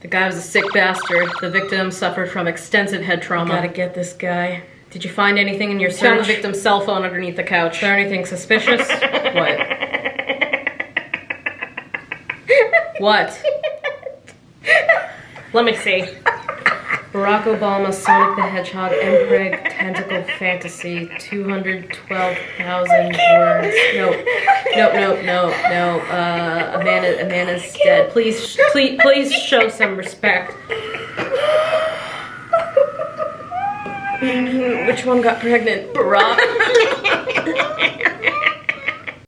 The guy was a sick bastard. The victim suffered from extensive head trauma. Gotta get this guy. Did you find anything in your Found the victim's cell phone underneath the couch. Is there anything suspicious? What? what? Let me see. Barack Obama, Sonic the Hedgehog, Mpreg, Tentacle Fantasy, 212,000 words. No, no, no, no, no. Uh, Amanda, Amanda's dead. Please, sh- please, please show some respect. Which one got pregnant? Barack.